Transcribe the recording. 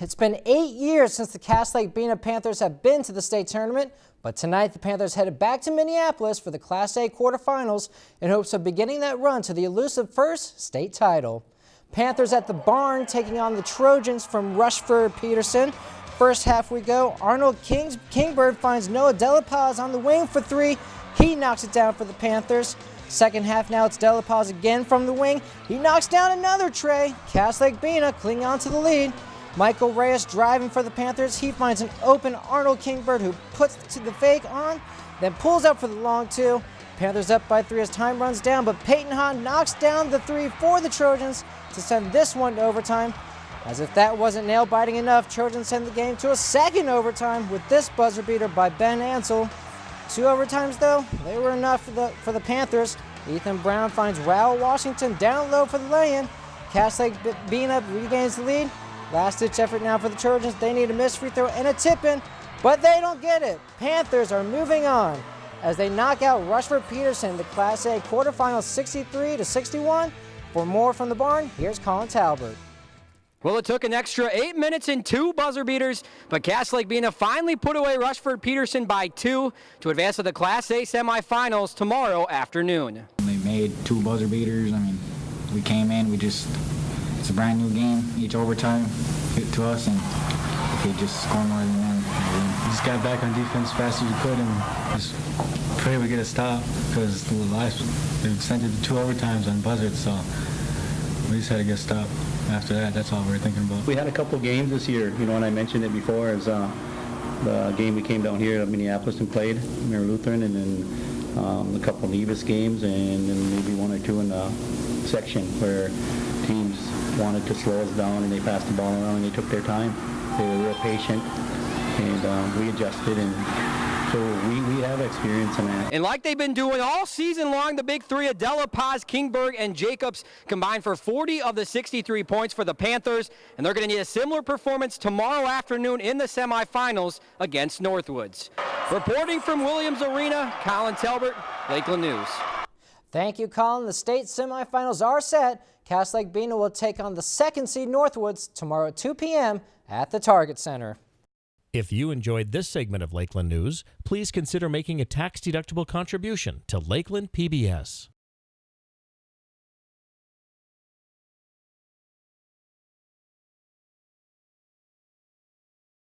It's been eight years since the Cass Lake Bena Panthers have been to the state tournament, but tonight the Panthers headed back to Minneapolis for the Class A quarterfinals in hopes of beginning that run to the elusive first state title. Panthers at the barn taking on the Trojans from Rushford Peterson. First half we go, Arnold Kings, Kingbird finds Noah Delapaz on the wing for three. He knocks it down for the Panthers. Second half now it's Delapaz again from the wing. He knocks down another tray. Lake Bena clinging on to the lead. Michael Reyes driving for the Panthers. He finds an open Arnold Kingbird who puts to the fake on, then pulls up for the long two. Panthers up by three as time runs down, but Peyton Hahn knocks down the three for the Trojans to send this one to overtime. As if that wasn't nail biting enough, Trojans send the game to a second overtime with this buzzer beater by Ben Ansel. Two overtimes though, they were enough for the, for the Panthers. Ethan Brown finds Raul Washington down low for the lay-in. Cass Lake Bena regains the lead. Last ditch effort now for the Trojans. They need a missed free throw and a tip in, but they don't get it. Panthers are moving on as they knock out Rushford Peterson the Class A quarterfinals 63 to 61. For more from the barn, here's Colin Talbert. Well, it took an extra eight minutes and two buzzer beaters, but Cass Lake Bena finally put away Rushford Peterson by two to advance to the Class A semifinals tomorrow afternoon. They made two buzzer beaters. I mean, we came in, we just it's a brand new game. Each overtime hit to us, and if we just score more than one. We just got back on defense as fast as we could, and just pray we get a stop because the last they sent it to two overtimes on buzzards, so we just had to get stopped. After that, that's all we were thinking about. We had a couple games this year, you know, and I mentioned it before as uh, the game we came down here to Minneapolis and played, Mary Lutheran, and then um, a couple Nevis games, and then maybe one or two in the section where teams wanted to slow us down and they passed the ball around and they took their time. They were real patient and um, we adjusted and so we, we have experience in that. And like they've been doing all season long, the big three, Adela Paz, Kingbird, and Jacobs combined for 40 of the 63 points for the Panthers, and they're going to need a similar performance tomorrow afternoon in the semifinals against Northwoods. Reporting from Williams Arena, Colin Talbert, Lakeland News. Thank you, Colin. The state semifinals are set. Cass Lake Bena will take on the second seed Northwoods tomorrow at 2 p.m. at the Target Center. If you enjoyed this segment of Lakeland News, please consider making a tax-deductible contribution to Lakeland PBS.